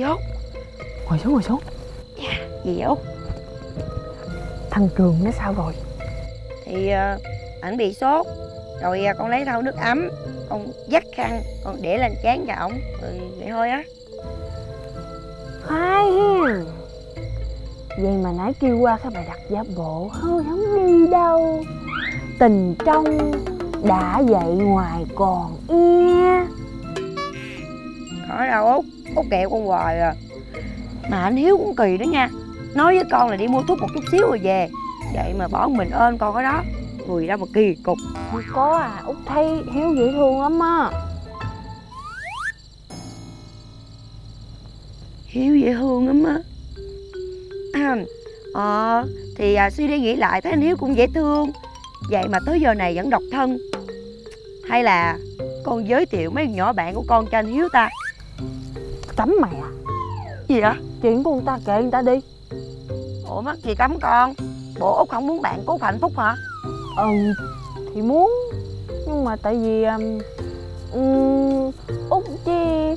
Chị Út. Ngồi xuống ngồi xuống. Gì vậy Út. Thằng Trường nó sao rồi? Thì ờ, ảnh bị sốt Rồi ờ, con lấy thau nước ấm Con dắt khăn Con để lên chán cho ổng. Rồi vậy thôi á. Hay hen Vậy mà nãy kêu qua cái bài đặt giả bộ Hơi không đi đâu. Tình trong đã dậy ngoài còn e. Có đâu Út Út kẹo con hoài à. Mà anh Hiếu cũng kỳ đó nha. Nói với con là đi mua thuốc một chút xíu rồi về. Vậy mà bỏ mình ơn con ở đó. Người đâu mà kỳ cục. Không có à Út thấy Hiếu dễ thương lắm á. Hiếu dễ thương lắm á. Ờ Thì à, suy đi nghĩ lại thấy anh Hiếu cũng dễ thương. Vậy mà tới giờ này vẫn độc thân. Hay là Con giới thiệu mấy nhỏ bạn của con cho anh Hiếu ta Cấm mày à? Gì vậy? Chuyện của người ta kệ người ta đi. Ủa mắc gì cấm con Bộ Út không muốn bạn của Út hạnh phúc hả? Ừ Thì muốn. Nhưng mà tại vì um, Út chi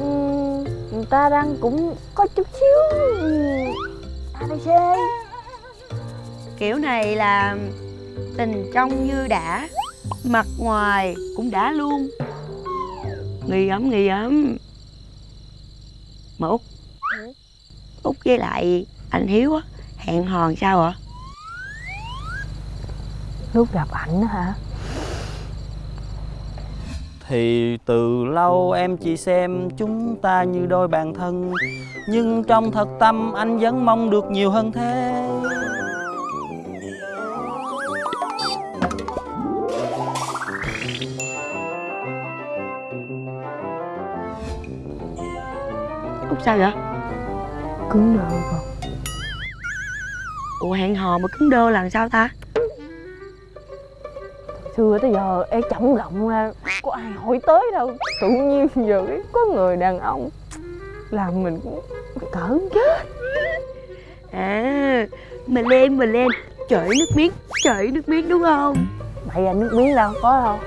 um, Người ta đang cũng có chút xíu ABC Kiểu này là Tình trong như đã Mặt ngoài cũng đã luôn. Nghi ấm nghi ấm mà Út. Út với lại anh Hiếu á Hẹn hò sao ạ? Lúc gặp ảnh á hả? Thì từ lâu em chỉ xem chúng ta như đôi bạn thân Nhưng trong thật tâm anh vẫn mong được nhiều hơn thế sao vậy? Cứng đờ con? Ủa hẹn hò mà cứng đơ là sao ta? Xưa tới giờ ê chậm rộng ra Có ai hỏi tới đâu. Tự nhiên giờ có người đàn ông Làm mình cũng cỡ chết. À Mà lên mà lên. Chảy nước miếng Chảy nước miếng đúng không? Bậy ra nước miếng đâu có đâu.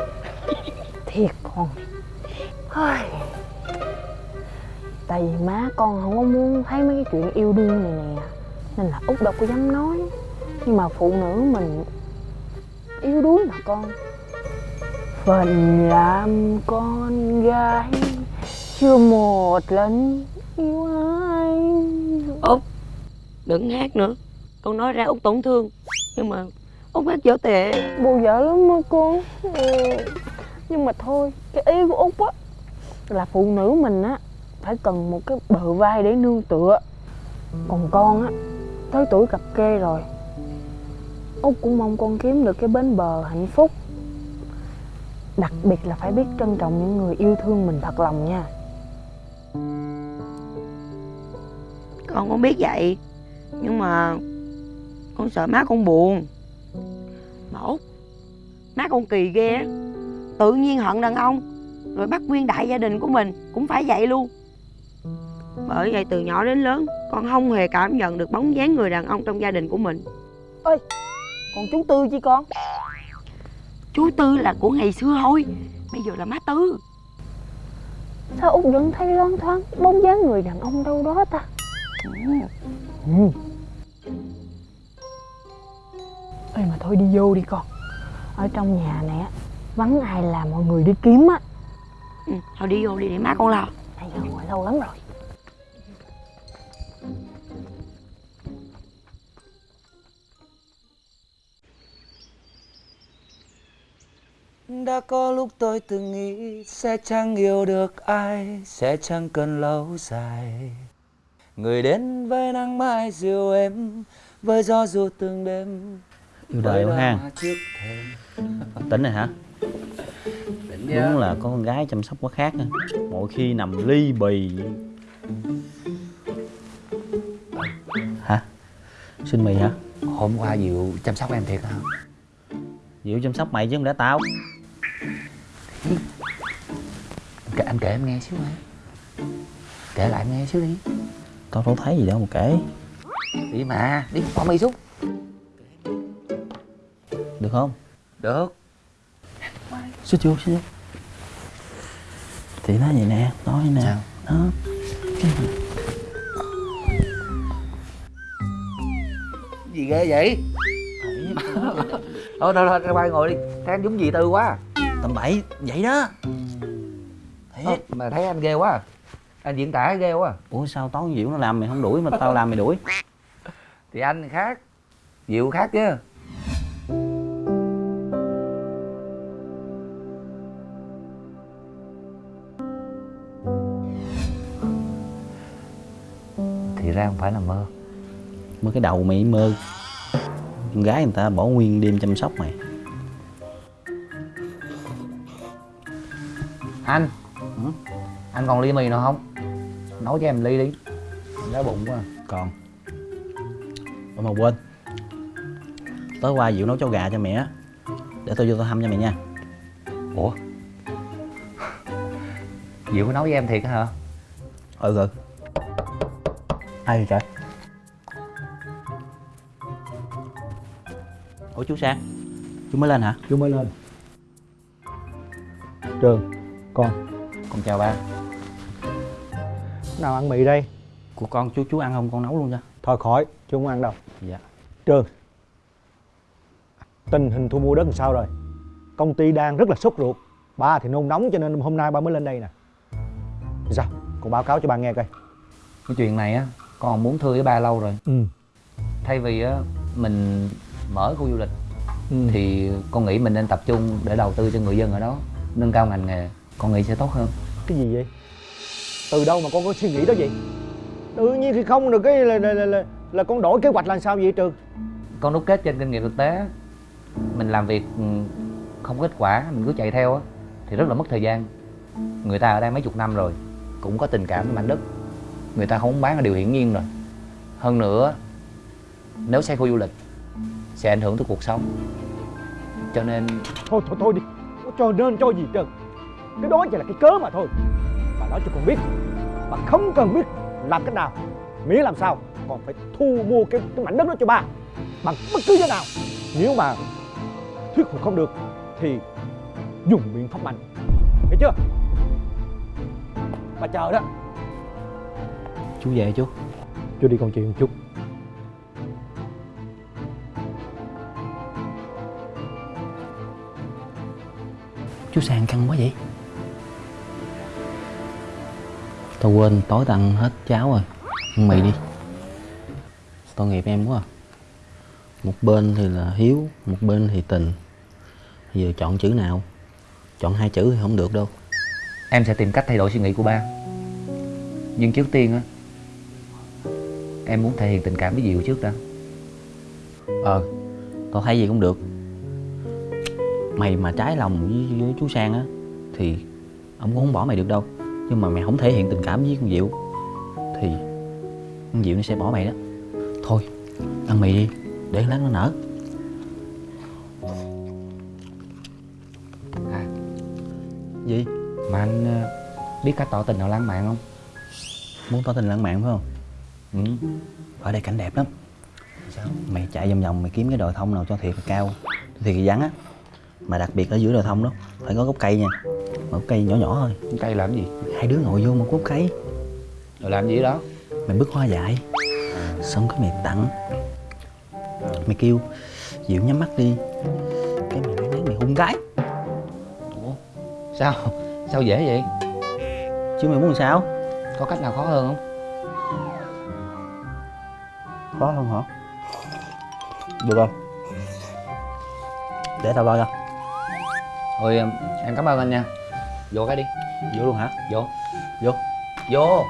Thiệt con. Hơi. Tại vì má con không có muốn thấy mấy cái chuyện yêu đương này nè. Nên là Út đâu có dám nói. Nhưng mà phụ nữ mình Yếu đuối mà con. Phần làm con gái Chưa một lần yêu ai. Út Đừng hát nữa. Con nói ra Út tổn thương. Nhưng mà Út hát dở tệ. Bù vợ lắm mà con. Ừ. Nhưng mà thôi Cái ý của Út á Là phụ nữ mình á phải cần một cái bờ vai để nương tựa. Còn con á, Tới tuổi cặp kê rồi Út cũng mong con kiếm được cái bến bờ hạnh phúc. Đặc biệt là phải biết trân trọng những người yêu thương mình thật lòng nha. Con cũng biết vậy, Nhưng mà Con sợ má con buồn. Mà Út Má con kỳ ghê á. Tự nhiên hận đàn ông, Rồi bắt nguyên đại gia đình của mình Cũng phải vậy luôn. Bởi vậy từ nhỏ đến lớn Con không hề cảm nhận được bóng dáng người đàn ông trong gia đình của mình. Còn chú Tư chi con? Chú Tư là của ngày xưa thôi Bây giờ là má Tư. Sao Út vẫn thấy loáng thoáng Bóng dáng người đàn ông đâu đó ta? Ừ. Ê mà thôi đi vô đi con. Ở trong nhà này á Vắng ai làm mọi người đi kiếm á. Ừ, Thôi đi vô đi để má con lo. Nãy giờ ngồi lâu lắm rồi Đã có lúc tôi từng nghĩ sẽ chẳng yêu được ai Sẽ chẳng cần lâu dài Người đến với nắng mai dịu êm Với gió ru từng đêm Yêu đời quá ha Tỉnh rồi hả? Đúng là có con gái chăm sóc quá khác ha. Mỗi khi nằm ly bì Hả? Xin mì hả? Hôm qua Diệu chăm sóc em thiệt hả? Diệu chăm sóc mày chứ không lẽ tao Kể, anh kể em nghe xíu hả? Kể lại nghe xíu đi. Tao đâu thấy gì đâu mà kể. Đi mà, đi qua mày xuống. Được không? Được. Xíu chưa, xíu chưa. Thì nó vậy nè, nói nè. Sao? Đó. Gì ghê vậy? Thôi, thôi, thôi, quay ngồi đi. Thấy anh giống gì tư quá à tầm bậy vậy đó. Ơ, mà thấy anh ghê quá à. anh diễn tả ghê quá à. ủa sao tối diệu nó làm mày không đuổi mà tao làm mày đuổi? Thì anh khác. Diệu khác chứ. Thì ra không phải là mơ. Mơ cái đầu mày mơ. Con gái người ta bỏ nguyên đêm chăm sóc mày anh. Ừ? anh còn ly mì nào không? Nấu cho em ly đi. Em đói bụng quá. Còn. Ủa mà quên. Tối qua diệu nấu cháo gà cho mẹ. Á để tôi vô tôi thăm cho mẹ nha. Ủa? Diệu có nấu với em thiệt hả? Ừ ừ. Ai vậy trời? Ủa chú sang? Chú mới lên hả? Chú mới lên. Trường con con chào ba. Nào ăn mì đây. Của con chú chú ăn không? Con nấu luôn cho. Thôi khỏi chú không ăn đâu. Dạ. Trường tình hình thu mua đất làm sao rồi? Công ty đang rất là sốt ruột. Ba thì nôn nóng cho nên hôm nay ba mới lên đây nè. Sao con báo cáo cho ba nghe coi. Cái chuyện này á con muốn thưa với ba lâu rồi. Ừ. Thay vì á mình mở khu du lịch ừ. thì con nghĩ mình nên tập trung để đầu tư cho người dân ở đó nâng cao ngành nghề con nghĩ sẽ tốt hơn. Cái gì vậy? Từ đâu mà con có suy nghĩ đó vậy? Tự nhiên thì không được cái là là, là, là, là con đổi kế hoạch là sao vậy trường con đúc kết trên kinh nghiệm thực tế mình làm việc ừ, không có kết quả mình cứ chạy theo á thì rất là mất thời gian. Người ta ở đây mấy chục năm rồi cũng có tình cảm với mảnh đất. Người ta không bán là điều hiển nhiên rồi. Hơn nữa nếu xây khu du lịch sẽ ảnh hưởng tới cuộc sống. Cho nên thôi thôi thôi đi. Cho nên cho gì trơn cái đó chỉ là cái cớ mà thôi. Bà nói cho con biết bà không cần biết làm cách nào miễn làm sao còn phải thu mua cái, cái mảnh đất đó cho ba. Bằng bất cứ giá nào nếu mà thuyết phục không được thì dùng biện pháp mạnh. Hiểu chưa? Bà chờ đó. Chú về chú. Chú đi công chuyện một chút. Chú sang căng quá vậy tao quên tối tao ăn hết cháo rồi. Ăn mì đi. Tội nghiệp em quá à. một bên thì là hiếu một bên thì tình. Giờ chọn chữ nào? Chọn hai chữ thì không được đâu. Em sẽ tìm cách thay đổi suy nghĩ của ba. Nhưng trước tiên á em muốn thể hiện tình cảm với diệu trước đã. Ờ tao thấy gì cũng được. Mày mà trái lòng với, với chú sang á thì ông cũng không bỏ mày được đâu nhưng mà mày không thể hiện tình cảm với con diệu. Thì con diệu nó sẽ bỏ mày đó. Thôi ăn mì đi để lát nó nở. À gì? Mà anh ờ, biết cách tỏ tình nào lãng mạn không? Muốn tỏ tình lãng mạn phải không? Ừ. Ở đây cảnh đẹp lắm. Sao? Mày chạy vòng vòng mày kiếm cái đồi thông nào cho thiệt là cao. Thiệt là vắng á. Mà đặc biệt ở giữa đồi thông đó phải có gốc cây nha gốc cây nhỏ nhỏ thôi. Cây làm gì? Hai đứa ngồi vô một gốc cây rồi làm gì đó? Mày bứt hoa dại. Xong cái mày tặng. Mày kêu dịu nhắm mắt đi. Cái mày lấy mày hung gái. Ủa? Sao? Sao dễ vậy? Chứ mày muốn làm sao? Có cách nào khó hơn không? Khó hơn hả? Được không để tao lo cho. Thôi em em cảm ơn anh nha vô cái đi. Vô luôn hả? Vô. Vô. Vô.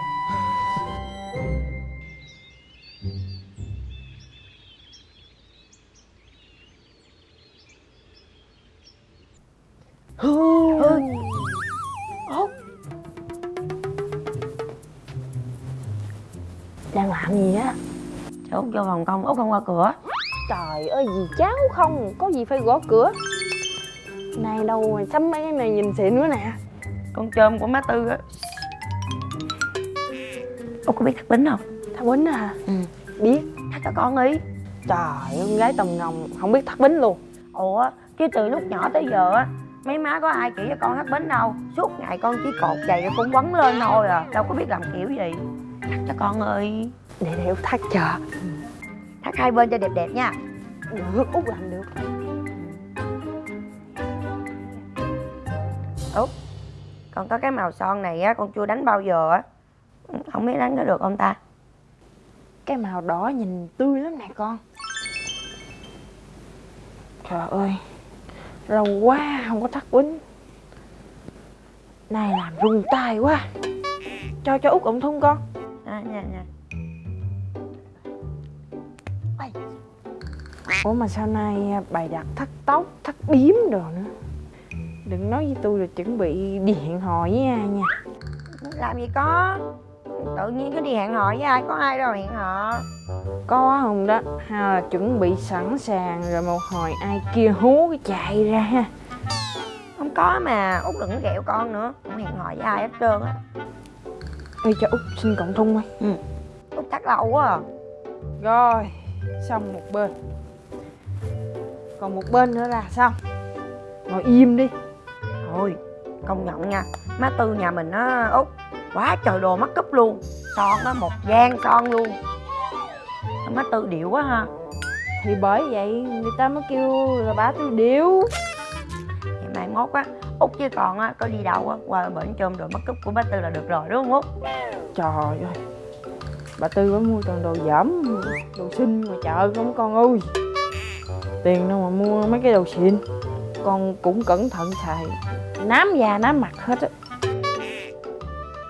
Đang làm gì á? Cháu út vô phòng công út không qua cửa. Trời ơi gì cháu không có gì phải gõ cửa. Này đâu mà sắm mấy cái này nhìn xịn nữa nè con chôm của má tư á. Út có biết thắt bính không? Thắt bính hả ừ. Biết thắt cho con đi trời ơi, con gái tầm ngồng không biết thắt bính luôn. Ủa chứ từ lúc nhỏ tới giờ á mấy má có ai chỉ cho con thắt bính đâu. Suốt ngày con chỉ cột giày rồi con quấn lên thôi à đâu có biết làm kiểu gì. Thắt cho con ơi. Để để thắt chờ. Thắt hai bên cho đẹp đẹp nha. Được út làm được còn có cái màu son này á con chưa đánh bao giờ á. Không biết đánh có được không ta? Cái màu đỏ nhìn tươi lắm nè con. Trời ơi lâu quá không có thắt quýnh. Này làm run tay quá. Cho cho út ổng thun con. À, nha nha ủa mà sau này à, bày đặt thắt tóc thắt biếm đồ nữa đừng nói với tôi là chuẩn bị đi hẹn hò với ai nha. Làm gì có? Tự nhiên cứ đi hẹn hò với ai? Có ai đâu hẹn hò. Có không đó. Hay là chuẩn bị sẵn sàng rồi một hồi ai kia hú cái chạy ra ha. Không có mà út đừng có ghẹo con nữa. Không hẹn hò với ai hết trơn á. Ê cho út xin cộng thun đi út chắc lâu quá à. Rồi xong một bên. Còn một bên nữa là xong ngồi im đi thôi công nhận nha. Má tư nhà mình á út quá trời đồ mắt cúp luôn. Son á một gian son luôn. Má tư điệu quá ha. Thì bởi vậy người ta mới kêu là bà tôi điệu. Thì mai mốt á út với con á có đi đâu á qua bển chôm đồ mắt cúp của má tư là được rồi đúng không út? Trời ơi bà tư có mua toàn đồ dởm đồ xinh mà chợ không con ơi tiền đâu mà mua mấy cái đồ xịn con cũng cẩn thận xài nám da nám mặt hết á.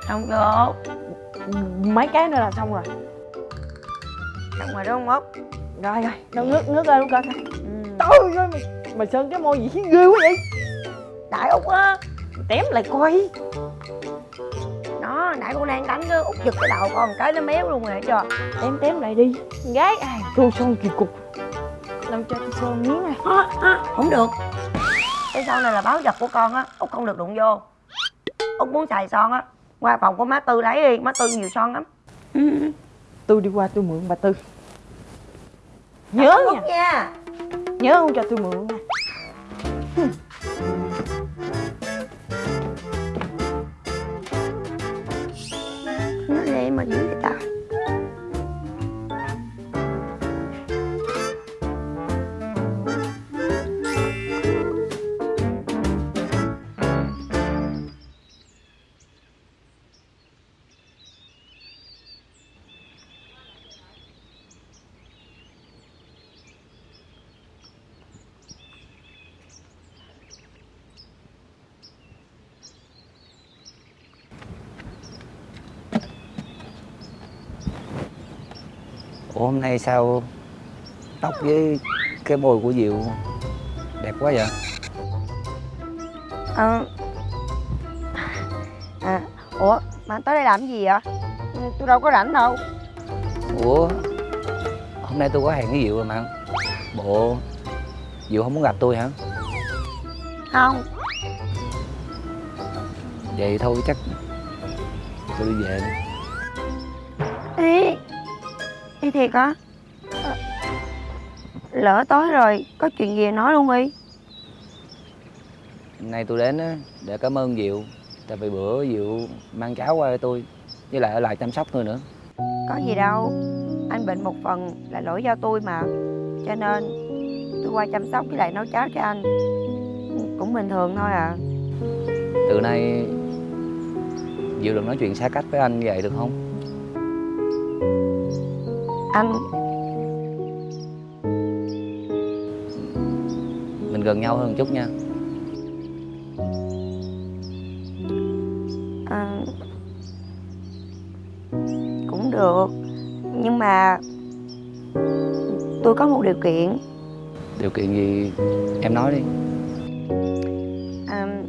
Xong chưa út mấy cái nữa là xong rồi. Xong rồi đúng không út? Rồi rồi. Đâu ngước ngước ra luôn coi coi ơi mày, mày sơn cái môi gì ghê quá vậy. Đại út á tém lại coi. Nó nãy con đang đánh đó út giật cái đầu con cái nó méo luôn rồi cho tém tém lại đi. Gái ai tô son kỳ cục. Làm cho tôi sơn miếng này. À, à, không được cái son này là báo vật của con á út không được đụng vô. Út muốn xài son á qua phòng của má tư lấy đi má tư nhiều son lắm. Ừ. tôi đi qua tôi mượn bà tư. Nhớ nha. Nha. Nhớ không cho tôi mượn nha. Nó đi mà dữ vậy ta ủa hôm nay sao tóc với cái môi của diệu đẹp quá vậy? Ờ. À ủa mà tới đây làm cái gì vậy? Tôi đâu có rảnh đâu. Ủa hôm nay tôi có hẹn với diệu rồi mà. Bộ diệu không muốn gặp tôi hả? Không. Vậy thôi chắc tôi đi về đi thiệt hả Ờ, lỡ tối rồi có chuyện gì nói luôn đi. Hôm nay tôi đến á để cảm ơn diệu tại vì bữa diệu mang cháo qua cho tôi với lại ở lại chăm sóc tôi nữa. Có gì đâu anh bệnh một phần là lỗi do tôi mà. Cho nên tôi qua chăm sóc với lại nấu cháo cho anh. Cũng bình thường thôi à. Từ nay diệu đừng nói chuyện xa cách với anh như vậy được không anh mình gần nhau hơn chút nha. À, cũng được. Nhưng mà tôi có một điều kiện. Điều kiện gì? Em nói đi. À,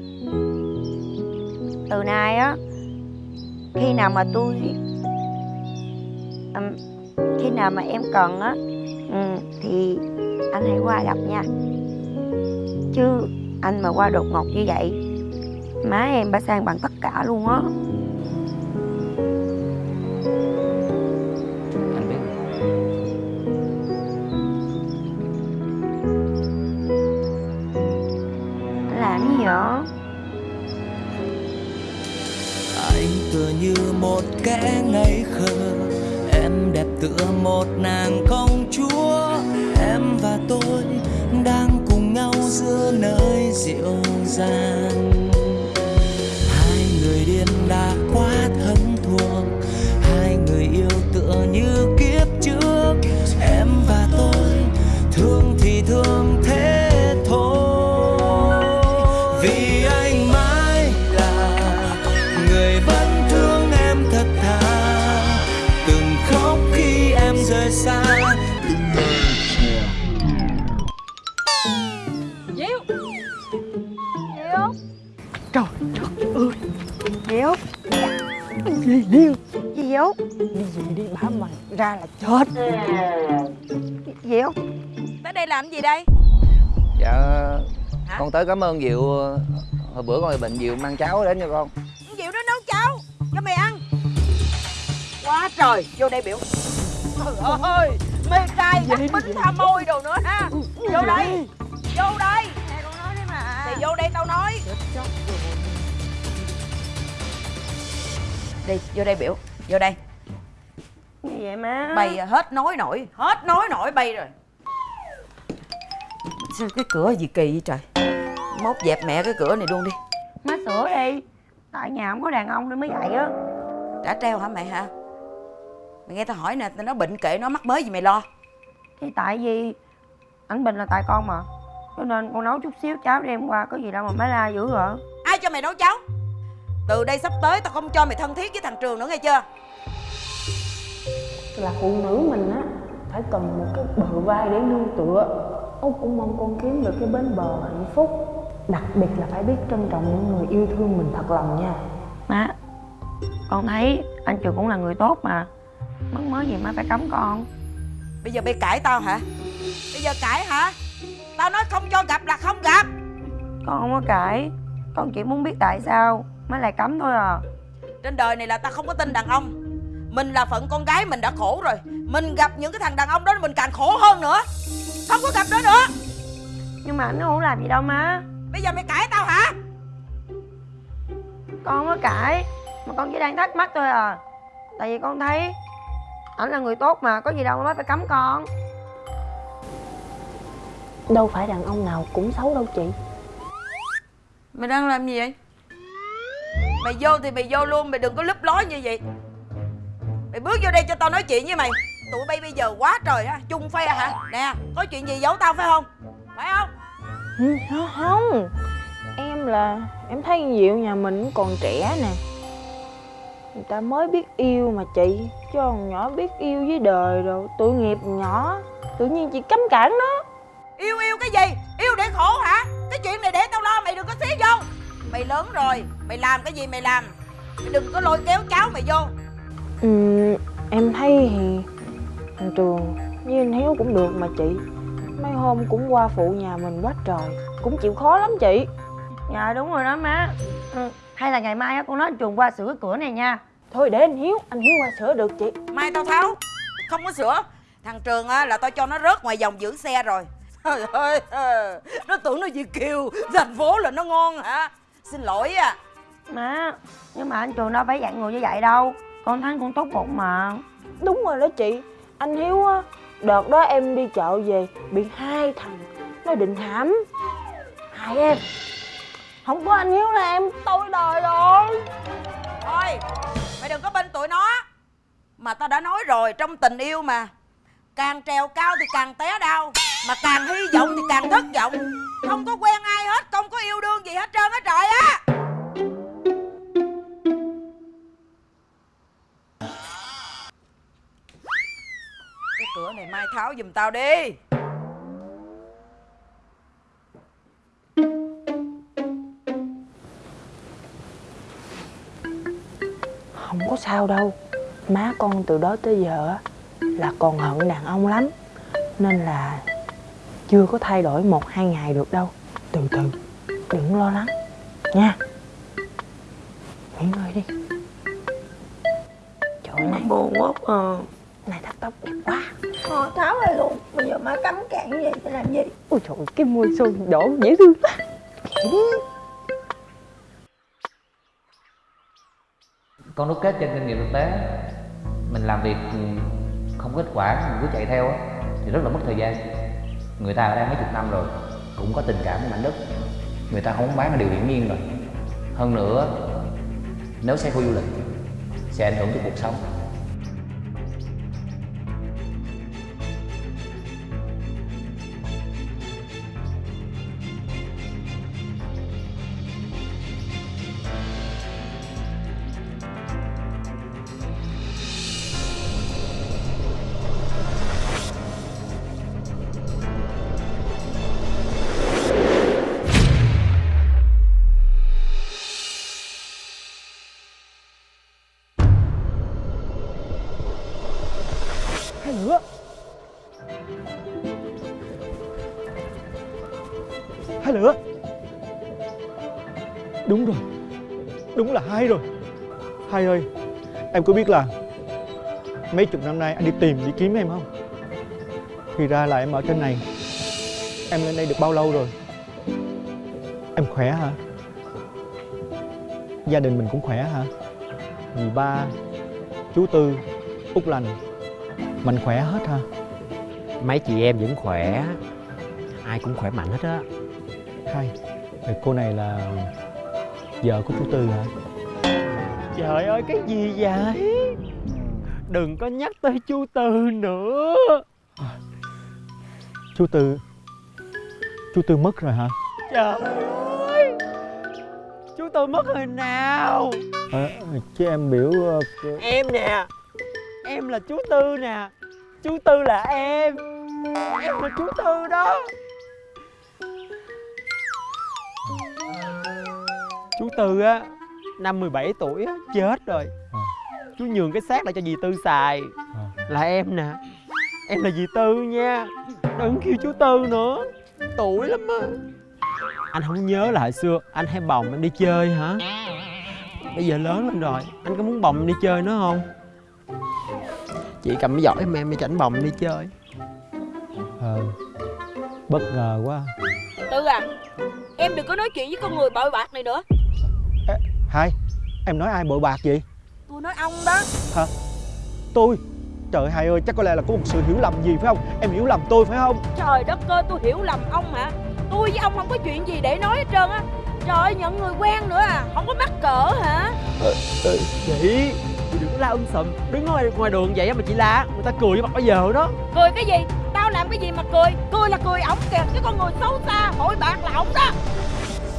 từ nay á khi nào mà tôi à, nào mà em cần á. Ừ, thì anh hãy qua gặp nha. Chứ anh mà qua đột ngột như vậy má em bà sang bằng tất cả luôn á. Diệu. Gì điên Gì Diệu? Đi về đi bả mày ra là chết. Diệu đây làm gì đây? dạ con tới cảm ơn diệu. Hồi bữa con bị bệnh diệu mang cháo đến cho con. Diệu nó nấu cháo cho mày ăn. Quá trời, vô đây biểu. Trời ơi, mê trai, ác bính tha môi đồ nữa ha. Vô đây, vô đây. Nè con nói đi mà. Thì vô đây tao nói. Đi, vô đây biểu, vô đây. Gì vậy má? Bay hết nói nổi, hết nói nổi bay rồi Sao cái cửa gì kỳ vậy trời? Mốt dẹp mẹ cái cửa này luôn đi. Má sửa đi. Tại nhà không có đàn ông nên mới vậy á. Đã treo hả mày hả? Mày nghe tao hỏi nè, tao nói bệnh kệ nó mắc mới gì mày lo? Thì tại vì Ảnh Bình là tại con mà Cho nên con nấu chút xíu cháo đem qua Có gì đâu mà má la dữ rồi Ai cho mày nấu cháo? Từ đây sắp tới tao không cho mày thân thiết với thằng Trường nữa nghe chưa? Là phụ nữ mình á Phải cần một cái bờ vai để nương tựa Út cũng mong con kiếm được cái bến bờ hạnh phúc. Đặc biệt là phải biết trân trọng những người yêu thương mình thật lòng nha. Má Con thấy anh Trường cũng là người tốt mà. Mất mới gì má phải cấm con. Bây giờ mày cãi tao hả? Bây giờ cãi hả? Tao nói không cho gặp là không gặp. Con không có cãi. Con chỉ muốn biết tại sao. Má lại cấm thôi à. Trên đời này là tao không có tin đàn ông Mình là phận con gái mình đã khổ rồi. Mình gặp những cái thằng đàn ông đó mình càng khổ hơn nữa. Không có gặp nó nữa. Nhưng mà anh nó không làm gì đâu má. Bây giờ mày cãi tao hả? Con không có cãi Mà con chỉ đang thắc mắc thôi à. Tại vì con thấy Ảnh là người tốt mà Có gì đâu mà má phải cấm con. Đâu phải đàn ông nào cũng xấu đâu chị. Mày đang làm gì vậy? Mày vô thì mày vô luôn Mày đừng có lúp ló như vậy Mày bước vô đây cho tao nói chuyện với mày. Tụi bay bây giờ quá trời á Chung phe hả? Nè có chuyện gì giấu tao phải không? Phải không? Ừ, Không, không. Em là Em thấy con Diệu nhà mình còn trẻ nè. Người ta mới biết yêu mà chị Chứ còn nhỏ biết yêu với đời rồi Tội nghiệp nhỏ. Tự nhiên chị cấm cản nó. Yêu yêu cái gì? Yêu để khổ hả? Cái chuyện này để tao lo mày đừng có xí vô. Mày lớn rồi Mày làm cái gì mày làm? Mày đừng có lôi kéo cháu mày vô ừ, Em thấy thì Thằng Trường với anh Hiếu cũng được mà chị. Mấy hôm cũng qua phụ nhà mình quá trời Cũng chịu khó lắm chị. Dạ đúng rồi đó má. Ừ. Hay là ngày mai á con nói anh Trường qua sửa cái cửa này nha. Thôi để anh Hiếu Anh Hiếu qua sửa được chị. Mai tao tháo Không có sửa. Thằng Trường á là tao cho nó rớt ngoài vòng giữ xe rồi. Trời ơi ờ, Nó tưởng nó Việt Kiều Thành phố là nó ngon hả? Xin lỗi à. Má Nhưng mà anh Trường đâu phải dạng người như vậy đâu Con thấy con tốt bụng mà. Đúng rồi đó chị. Anh Hiếu á Đợt đó em đi chợ về Bị hai thằng Nó định hãm. Hai em. Không có anh Hiếu là em tôi đời rồi. Thôi Mày đừng có bên tụi nó. Mà tao đã nói rồi trong tình yêu mà. Càng trèo cao thì càng té đau Mà càng hy vọng thì càng thất vọng. Không có quen ai hết Không có yêu đương gì hết trơn á trời á cửa này mai tháo giùm tao đi. Không có sao đâu. Má con từ đó tới giờ á Là còn hận đàn ông lắm. Nên là Chưa có thay đổi một hai ngày được đâu. Từ từ Đừng lo lắng. Nha. Nghỉ ngơi đi. Trời này Buồn quá à tóc đẹp quá. Thôi tháo ra luôn. Bây giờ má cấm cản như vậy phải làm gì? Ôi trời cái môi son đổ dễ thương quá. Con đúc kết trên kinh nghiệm thực tế mình làm việc không kết quả mình cứ chạy theo á thì rất là mất thời gian. Người ta ở đây mấy chục năm rồi cũng có tình cảm với mảnh đất. Người ta không bán là điều hiển nhiên rồi. Hơn nữa nếu xây khu du lịch sẽ ảnh hưởng tới cuộc sống đúng là hai rồi. Hai ơi em có biết là mấy chục năm nay anh đi tìm đi kiếm em không? Thì ra là em ở trên này. Em lên đây được bao lâu rồi? Em khỏe hả? Gia đình mình cũng khỏe hả? Dì ba chú tư út lành mình khỏe hết hả? Mấy chị em vẫn khỏe. Ai cũng khỏe mạnh hết á. Hai cô này là vợ của chú tư hả? Trời ơi cái gì vậy? Đừng có nhắc tới chú tư nữa. Chú tư chú tư mất rồi hả? Trời ơi chú tư mất hồi nào? Ờ, chứ em biểu ờ, em nè em là chú tư nè. Chú tư là em em là chú tư đó chú tư á năm 17 tuổi á chết rồi. Ờ. chú nhường cái xác lại cho dì tư xài. Ờ. là em nè em là dì tư nha. Đừng kêu chú tư nữa. Tuổi lắm á. Anh không nhớ là hồi xưa anh hay bồng em đi chơi hả? Bây giờ lớn lên rồi anh có muốn bồng em đi chơi nữa không? Chị cầm cái giỏ em em đi chảnh bồng đi chơi. Ờ, bất ngờ quá. Tư à Em đừng có nói chuyện với con người bội bạc này nữa hai em nói ai bội bạc vậy? Tôi nói ông đó. Tôi? Trời hai ơi chắc có lẽ là có một sự hiểu lầm gì phải không? Em hiểu lầm tôi phải không? Trời đất ơi tôi hiểu lầm ông hả? Tôi với ông không có chuyện gì để nói hết trơn á. Trời ơi nhận người quen nữa à. Không có mắc cỡ hả? Chị chị đừng có la um sùm. Đứng ngoài ngoài đường vậy mà chị la người ta cười với mặt bây giờ đó. Cười cái gì? Tao làm cái gì mà cười? Cười là cười ổng kìa Cái con người xấu xa Hội bạc là ổng đó.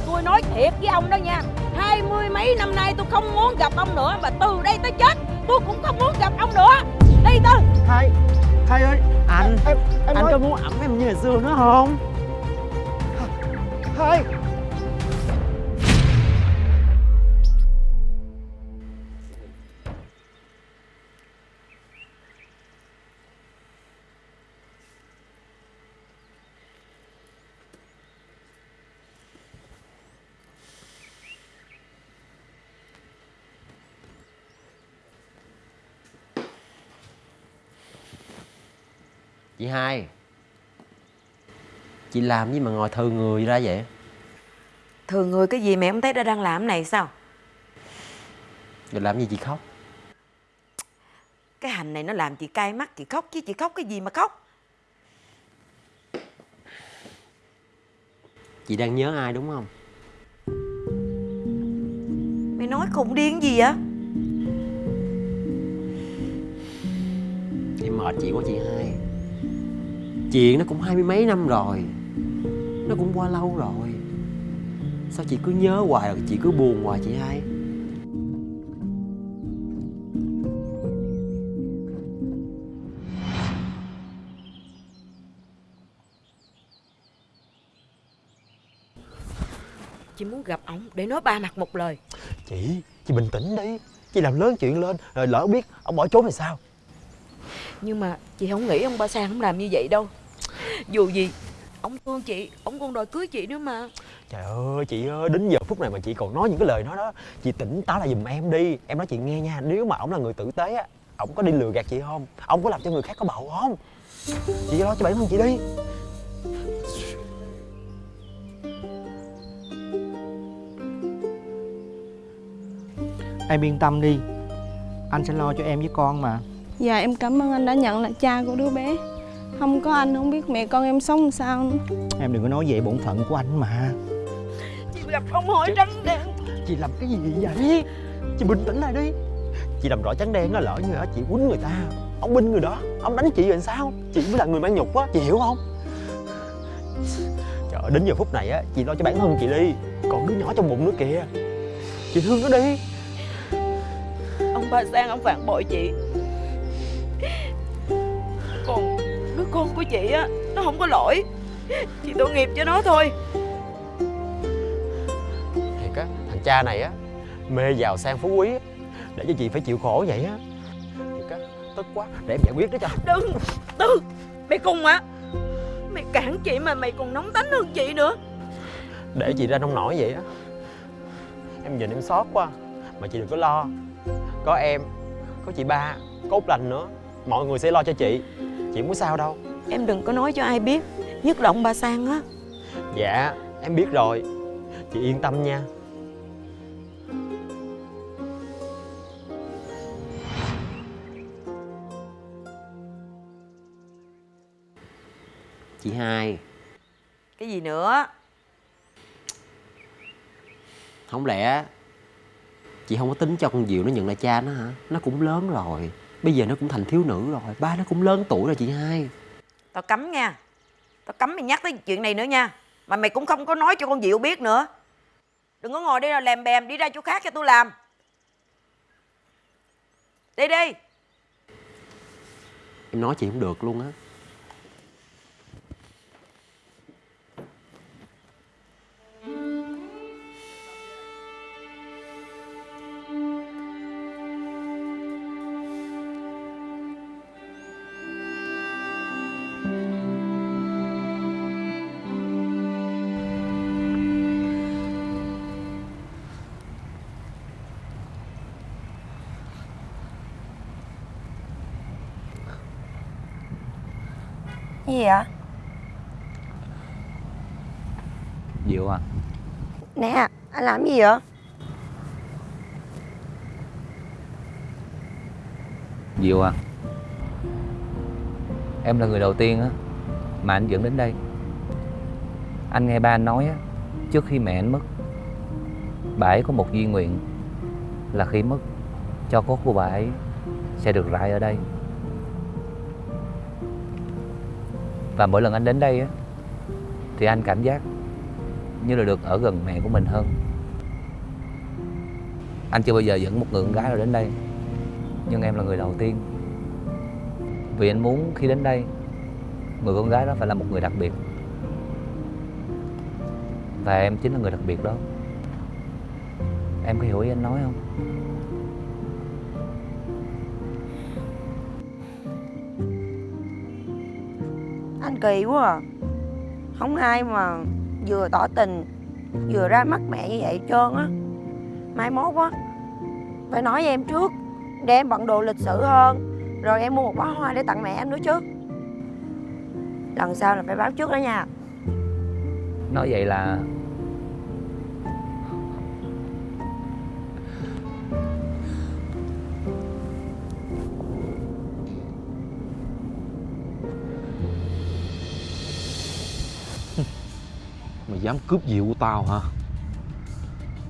Tôi nói thiệt với ông đó nha Hai mươi mấy năm nay tôi không muốn gặp ông nữa Và từ đây tới chết Tôi cũng không muốn gặp ông nữa. Đi Tư hai hai ơi. Anh em em anh có muốn ẩm em như hồi xưa nữa không? Hai chị hai. Chị làm gì mà ngồi thừ người ra vậy? Thường người cái gì mẹ không thấy đã đang làm này sao? Rồi làm gì chị khóc? Cái hành này nó làm chị cay mắt Chị khóc chứ chị khóc cái gì mà khóc? Chị đang nhớ ai đúng không? Mày nói khùng điên gì vậy? Em mệt chị quá chị hai chuyện nó cũng hai mươi mấy năm rồi. Nó cũng qua lâu rồi. Sao chị cứ nhớ hoài rồi chị cứ buồn hoài chị hai? Chị muốn gặp ổng để nói ba mặt một lời. Chị, chị bình tĩnh đi. Chị làm lớn chuyện lên Rồi lỡ biết ông bỏ trốn thì sao? Nhưng mà chị không nghĩ ông ba Sang không làm như vậy đâu Dù gì Ông thương chị Ông còn đòi cưới chị nữa mà. Trời ơi chị ơi Đến giờ phút này mà chị còn nói những cái lời đó đó Chị tỉnh táo lại giùm em đi. Em nói chị nghe nha Nếu mà ổng là người tử tế á Ổng có đi lừa gạt chị không? Ổng có làm cho người khác có bầu không? Chị lo cho bản thân chị đi. Em yên tâm đi. Anh sẽ lo cho em với con mà. Dạ em cảm ơn anh đã nhận là cha của đứa bé Không có anh không biết mẹ con em sống làm sao nữa. Em đừng có nói vậy bổn phận của anh mà. Chị gặp ông hỏi trắng đen. Chị làm cái gì vậy? Chị bình tĩnh lại đi. Chị làm rõ trắng đen á lỡ như á chị quýnh người ta. Ông binh người đó Ông đánh chị rồi sao? Chị mới là người mang nhục á Chị hiểu không? Trời ơi đến giờ phút này á Chị lo cho bản thân chị đi. Còn đứa nhỏ trong bụng nữa kìa. Chị thương nó đi. Ông ba Sang ông phản bội chị của chị á Nó không có lỗi. Chị tội nghiệp cho nó thôi. Thiệt á Thằng cha này á Mê giàu sang phú quý á Để cho chị phải chịu khổ vậy á. Thiệt á Tức quá Để em giải quyết đó cho. Đừng Tư Mày cùng á Mày cản chị mà mày còn nóng tánh hơn chị nữa. Để chị ra nông nổi vậy á. Em nhìn em xót quá Mà chị đừng có lo. Có em Có chị ba Có Út Lành nữa Mọi người sẽ lo cho chị. Chị có sao đâu Em đừng có nói cho ai biết. Nhất là ông ba Sang á. Dạ em biết rồi. Chị yên tâm nha. Chị hai. Cái gì nữa? Không lẽ Chị không có tính cho con Diệu nó nhận lại cha nó hả? Nó cũng lớn rồi. Bây giờ nó cũng thành thiếu nữ rồi. Ba nó cũng lớn tuổi rồi chị hai Tao cấm nha. Tao cấm mày nhắc tới chuyện này nữa nha. Mà mày cũng không có nói cho con Diệu biết nữa. Đừng có ngồi đây là lèm bèm Đi ra chỗ khác cho tôi làm. Đi đi. Em nói chị không được luôn á. Cái gì vậy? Diệu à. Nè anh làm gì vậy? Diệu à. Em là người đầu tiên á Mà anh dẫn đến đây. Anh nghe ba anh nói á Trước khi mẹ anh mất Bà ấy có một duy nguyện Là khi mất Cho cốt của bà ấy Sẽ được rải ở đây Và mỗi lần anh đến đây á, Thì anh cảm giác Như là được ở gần mẹ của mình hơn. Anh chưa bao giờ dẫn một người con gái nào đến đây, Nhưng em là người đầu tiên. Vì anh muốn khi đến đây, Người con gái đó phải là một người đặc biệt. Và em chính là người đặc biệt đó. Em có hiểu ý anh nói không? Kỳ quá à. Không ai mà vừa tỏ tình, Vừa ra mắt mẹ như vậy trơn á. Mai mốt á, Phải nói với em trước Để em bận đồ lịch sự hơn, Rồi em mua một bó hoa để tặng mẹ em nữa chứ. Lần sau là phải báo trước đó nha. Nói vậy là dám cướp diệu của tao hả?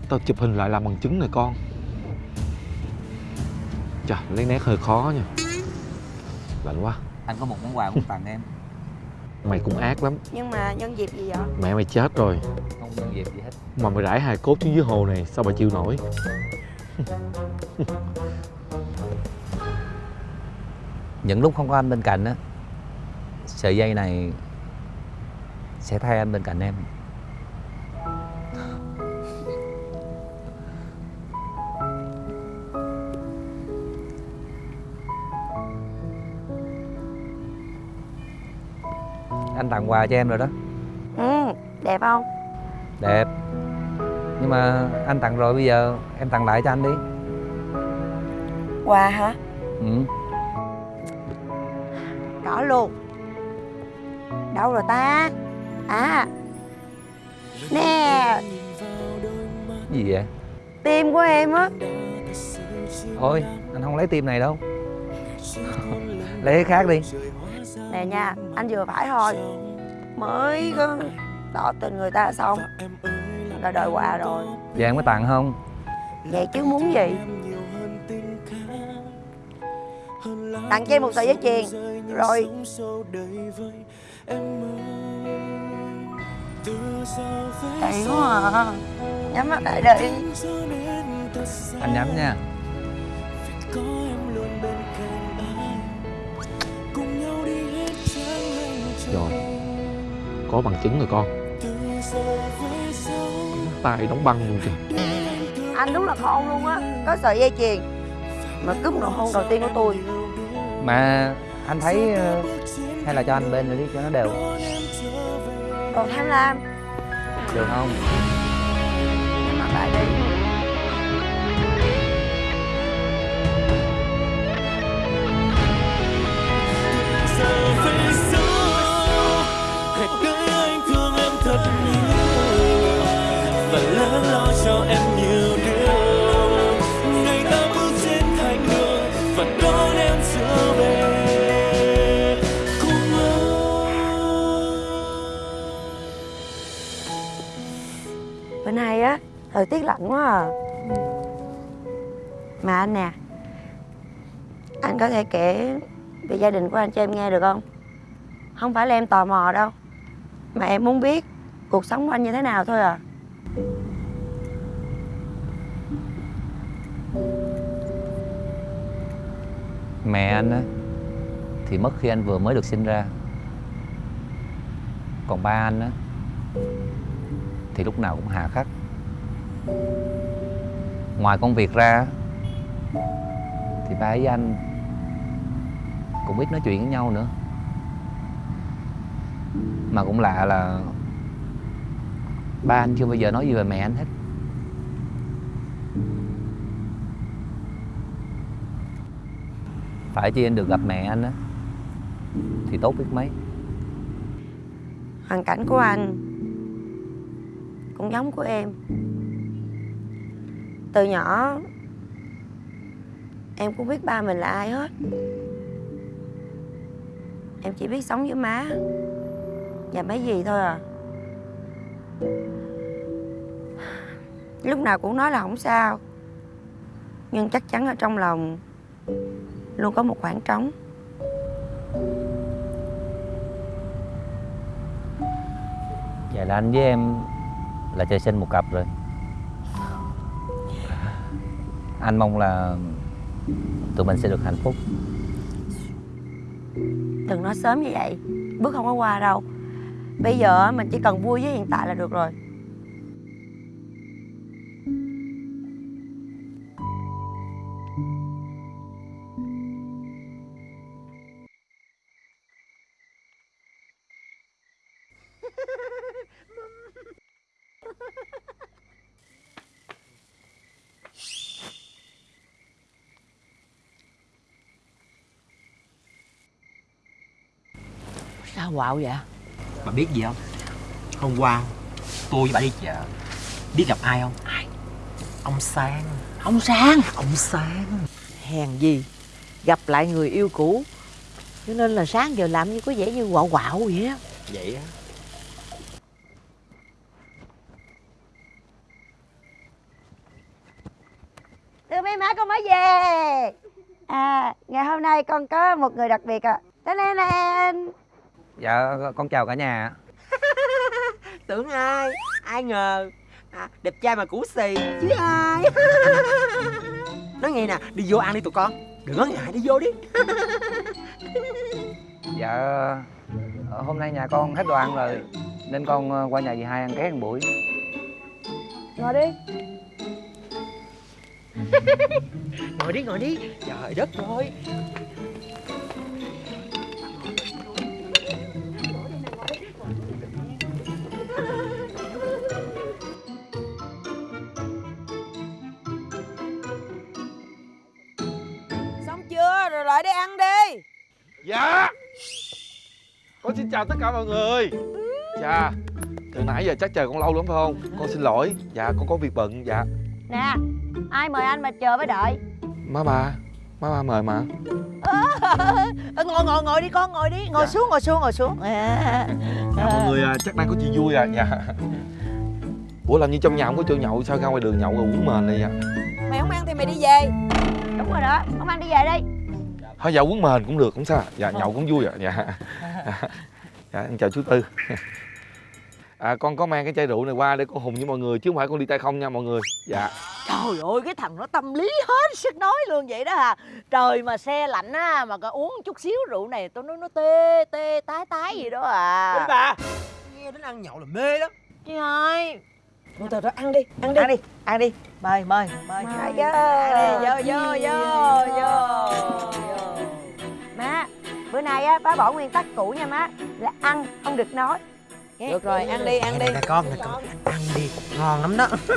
Tao chụp hình lại làm bằng chứng này con. Chà lấy nét hơi khó nha. Lạnh quá. Anh có một món quà muốn tặng em. Mày cũng ác lắm. Nhưng mà nhân dịp gì vậy? Mẹ mày chết rồi. Không nhân dịp gì hết. Mà mày rải hài cốt xuống dưới hồ này Sao bà chịu nổi? Những lúc không có anh bên cạnh á Sợi dây này Sẽ thay anh bên cạnh em tặng quà cho em rồi đó. Ừ đẹp không? Đẹp. Nhưng mà anh tặng rồi bây giờ Em tặng lại cho anh đi. Quà hả? Ừ. Có luôn. Đâu rồi ta? À. Nè. Gì vậy? Tim của em á. Thôi anh không lấy tim này đâu. Lấy cái khác đi. Nè nha Anh vừa phải thôi Mới có tỏ tình người ta xong. Đã đòi quà rồi. Vậy em có tặng không? Vậy chứ muốn gì? Tặng cho em một sợi dây chuyền. Rồi. Hay quá à. Nhắm mắt lại đi. Anh nhắm nha Có bằng chứng rồi con. Tay đóng băng luôn kìa. Anh đúng là khôn luôn á Có sợi dây chuyền. Mà cướp nụ hôn đầu tiên của tôi. Mà anh thấy ờ, Hay là cho anh bên rồi đi cho nó đều. Đồ tham lam Được không? Nhắm mắt lại đi Thời quá à. Mà anh nè, Anh có thể kể Về gia đình của anh cho em nghe được không? Không phải là em tò mò đâu, Mà em muốn biết Cuộc sống của anh như thế nào thôi à. Mẹ anh á, Thì mất khi anh vừa mới được sinh ra. Còn ba anh á, Thì lúc nào cũng hà khắc. Ngoài công việc ra, Thì ba với anh Cũng ít nói chuyện với nhau nữa. Mà cũng lạ là Ba anh chưa bao giờ nói gì về mẹ anh hết. Phải chi anh được gặp mẹ anh á, Thì tốt biết mấy. Hoàn cảnh của anh Cũng giống của em. Từ nhỏ, Em cũng biết ba mình là ai hết. Em chỉ biết sống với má Và mấy gì thôi à. Lúc nào cũng nói là không sao, Nhưng chắc chắn ở trong lòng Luôn có một khoảng trống. Vậy là anh với em Là trời sinh một cặp rồi. Anh mong là Tụi mình sẽ được hạnh phúc. Đừng nói sớm như vậy, Bước không có qua đâu. Bây giờ mình chỉ cần vui với hiện tại là được rồi. Quạo vậy? Bà biết gì không? Hôm qua tôi với bà đi chợ. Biết gặp ai không? Ai? Ông Sang. Ông Sang? Ông Sang. Hèn gì? Gặp lại người yêu cũ. Cho nên là sáng giờ làm như có vẻ như quạo quạo vậy á. Vậy á. Từ mấy má con mới về. À ngày hôm nay con có một người đặc biệt à Tên này nè Dạ con chào cả nhà Tưởng ai? Ai ngờ? À, Đẹp trai mà cũ xì. Chứ ai? Nói nghe nè Đi vô ăn đi tụi con. Đừng có ngại đi vô đi. Dạ ờ, Hôm nay nhà con hết đồ ăn rồi Nên con ờ, qua nhà dì hai ăn ké một buổi. Ngồi đi. Ngồi đi ngồi đi. Trời đất ơi lại đi ăn đi. Dạ. Con xin chào tất cả mọi người. Dạ Từ nãy giờ chắc chờ con lâu lắm phải không? Con xin lỗi. Dạ con có việc bận Dạ. Nè Ai mời anh mà chờ với đợi? Má ba má ba mời mà. Ờ, ngồi ngồi ngồi đi con ngồi đi. Ngồi Dạ. xuống ngồi xuống ngồi xuống. À, dạ, mọi người à, chắc đang có chuyện vui à dạ. Ủa làm như trong nhà không có chỗ nhậu sao ra ngoài đường nhậu rồi uống mền này dạ mày không ăn thì mày đi về. Đúng rồi đó Ông anh đi về đi thôi dạ uống mền cũng được không sao. Dạ nhậu cũng vui à dạ. Dạ em chào chú tư. À con có mang cái chai rượu này qua để con hùng với mọi người chứ không phải con đi tay không nha mọi người. Dạ. Trời ơi cái thằng nó tâm lý hết sức nói luôn vậy đó à Trời mà xe lạnh á mà có uống chút xíu rượu này tôi nói nó tê tê tái tái gì đó à. Bà. Nghe đến ăn nhậu là mê lắm. Chị ơi Thôi thôi thôi ăn đi ăn đi. Ăn đi ăn đi. Mời mời mời. Ăn đi vô vô vô vô vô. Má Bữa nay á bá bỏ nguyên tắc cũ nha má Là ăn không được nói. Được rồi ăn đi ăn đi. nè con nè con. Ăn đi ngon lắm đó.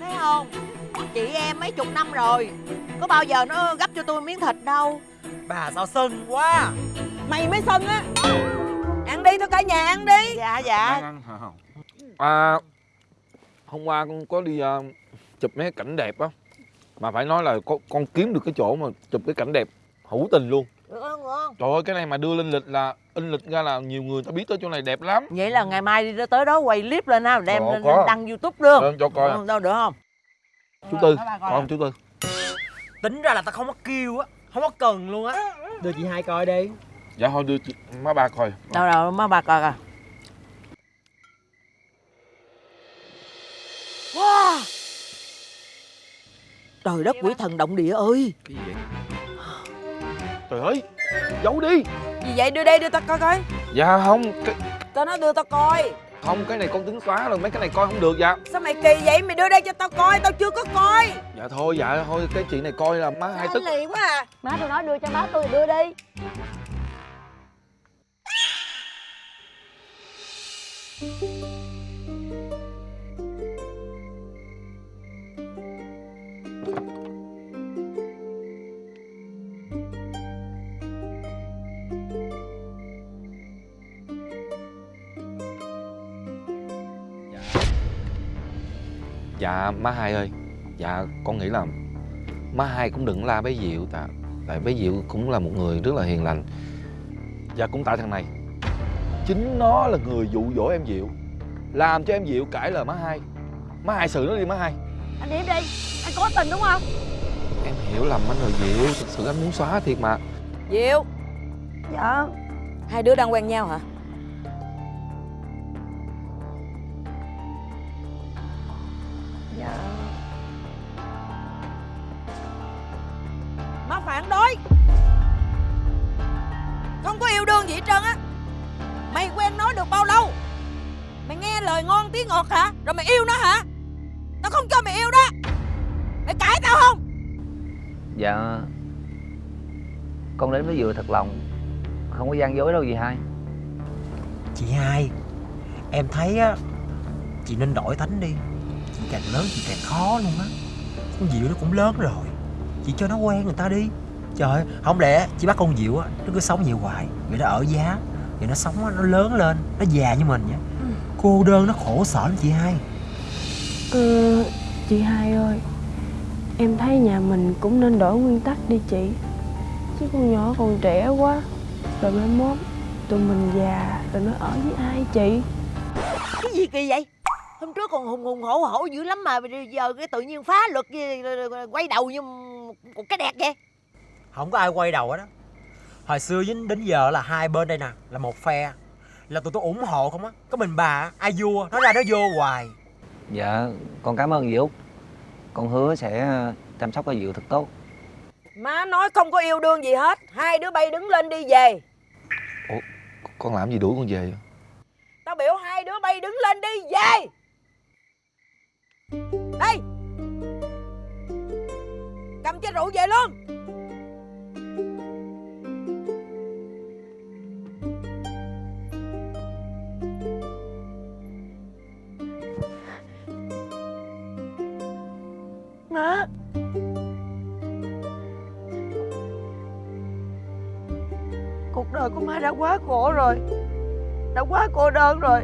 Thấy không? Chị em mấy chục năm rồi Có bao giờ nó gấp cho tôi miếng thịt đâu. Bà sao sưng quá. Mày mới sân á. Ăn đi thôi cả nhà ăn đi. Dạ dạ. À hôm qua con có đi à, chụp mấy cảnh đẹp á. Mà phải nói là con, con kiếm được cái chỗ mà chụp cái cảnh đẹp hữu tình luôn. Được không được không? Trời ơi cái này mà đưa lên lịch là in lịch ra là nhiều người ta biết tới chỗ này đẹp lắm. Vậy là ngày mai đi tới đó quay clip lên ha Đem Ồ, lên đăng youtube luôn Ờ, cho coi à. Ừ, Đâu được không? Chú tư coi không chú tư? tính ra là tao không có kêu á không có cần luôn á. Đưa chị hai coi đi. Dạ thôi đưa chị má ba coi. Đâu đâu má bà coi coi Wow. Trời đất quỷ thần động địa ơi. Cái gì vậy? Trời ơi giấu đi. Gì vậy? Đưa đây đưa tao coi coi. Dạ không cái, Tao nói đưa tao coi. Không cái này con tính xóa rồi mấy cái này coi không được dạ. Sao mày kỳ vậy? Mày đưa đây cho tao coi Tao chưa có coi. Dạ thôi dạ thôi cái chuyện này coi là má hai tức. Anh lì quá à. Má tôi nói đưa cho má tôi thì đưa đi dạ má hai ơi. Dạ con nghĩ là má hai cũng đừng la bé diệu tại tại bé diệu cũng là một người rất là hiền lành. Và cũng tại thằng này. Chính nó là người dụ dỗ em diệu. Làm cho em diệu cãi lời má hai. Má hai xử nó đi má hai. Anh điểm đi. Anh cố tình đúng không? Em hiểu lầm anh rồi diệu. Thực sự anh muốn xóa thiệt mà. Diệu. Dạ. Hai đứa đang quen nhau hả Dừa thật lòng. Không có gian dối đâu gì hai. Chị hai em thấy á chị nên đổi tánh đi. Chị càng lớn chị càng khó luôn á. Con diệu nó cũng lớn rồi. Chị cho nó quen người ta đi. Trời ơi, không lẽ chị bắt con diệu á nó cứ sống vậy hoài? Vậy nó ở giá vậy nó sống á nó lớn lên nó già như mình vậy. Cô đơn nó khổ sở lắm chị hai. Ừ, chị hai ơi Em thấy nhà mình cũng nên đổi nguyên tắc đi chị Chứ con nhỏ còn trẻ quá. Rồi mai mốt tụi mình già rồi nó ở với ai chị? Cái gì kỳ vậy? Hôm trước còn hùng hùng hổ hổ dữ lắm mà bây giờ cái tự nhiên phá luật gì, quay đầu như một cái đẹp vậy. Không có ai quay đầu hết á. Hồi xưa đến đến giờ là hai bên đây nè là một phe. Là tụi tôi ủng hộ không á. Có mình bà á, ai vua nó ra nó vô hoài. Dạ con cảm ơn dì Út. Con hứa sẽ chăm sóc cho Diệu thật tốt Má nói không có yêu đương gì hết. Hai đứa bay đứng lên đi về. Con làm gì đuổi con về vậy? Tao biểu hai đứa bay đứng lên đi về. Đây Cầm chai rượu về luôn. Má đời của má đã quá khổ rồi. Đã quá cô đơn rồi.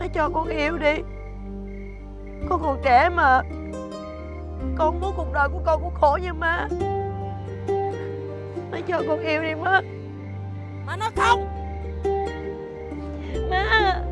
Má cho con yêu đi. Con còn trẻ mà. Con muốn cuộc đời của con cũng khổ như má Má cho con yêu đi má. Má nói không. Má